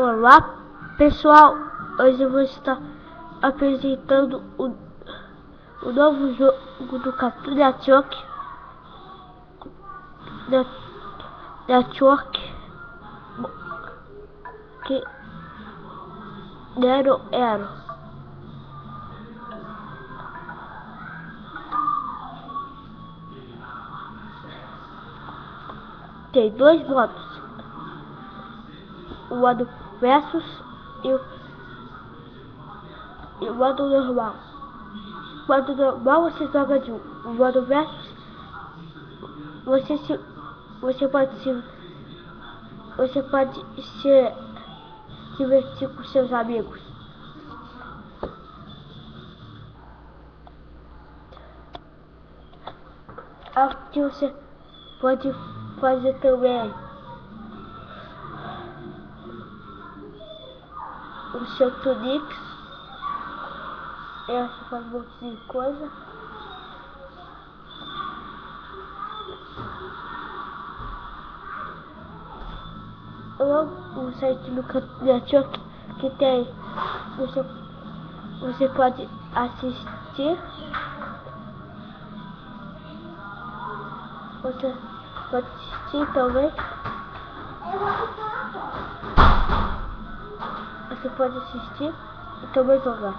Olá pessoal, hoje eu vou estar apresentando o, o novo jogo do Cartoon Network. Network. Que Nero Ero tem dois modos. O modo versus e o, modo normal. O modo normal você joga de um. O modo versus você se você pode se você pode se divertir com seus amigos. Aqui você pode fazer também o seu Tunix. Essa faz um monte de coisa. o site do Network que tem você, você pode assistir você pode assistir também você pode assistir e também jogar.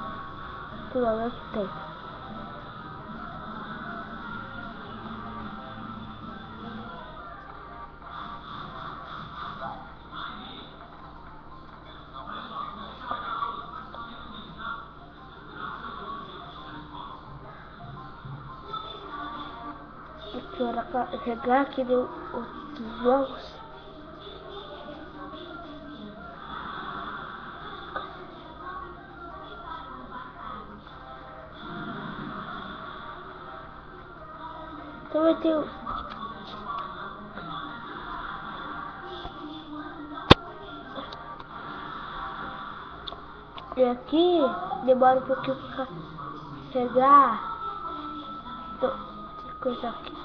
Tudo ao mesmo tempo. Aqui, olha, carregar aqui os jogos. Então vai ter E aqui demora um pouquinho pra chegar. Então, coisa aqui.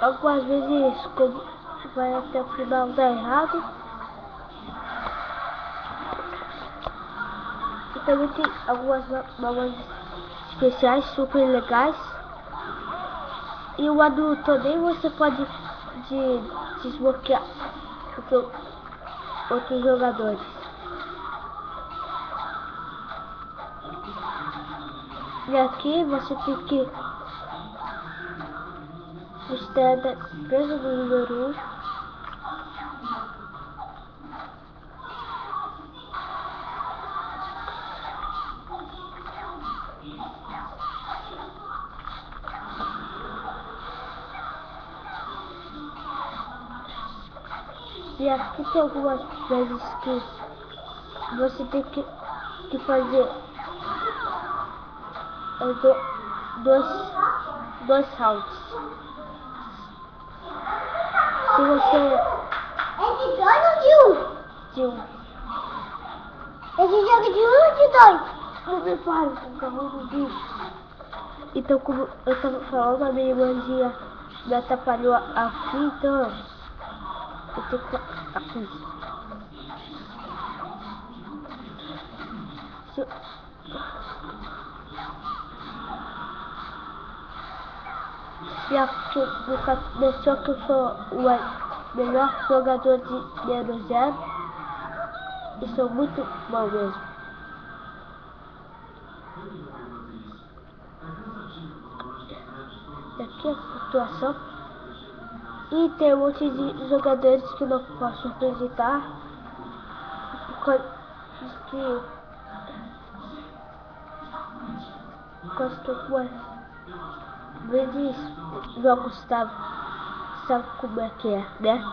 Algumas vezes como vai até o final dar errado. E também tem algumas mangas especiais super legais. E o adulto também você pode de, desbloquear outro, outros jogadores. E aqui você tem que estar empresa do número 1. E aqui tem algumas vezes que você tem que, que fazer do, dois, dois saltos. Se você. É de dois ou de um? De um. Esse jogo é de um ou de dois? Não me fale com o carro do. Então, como eu tava falando, a minha irmãzinha me atrapalhou aqui, então. Eu tenho que. Aqui. Se... E aqui no deixou que sou o melhor jogador de Nero Zero. E sou muito bom mesmo. E aqui a pontuação. E tem um monte de jogadores que não posso apresentar. Que. Algumas vezes jogos estavam. Sabe como é que é, né?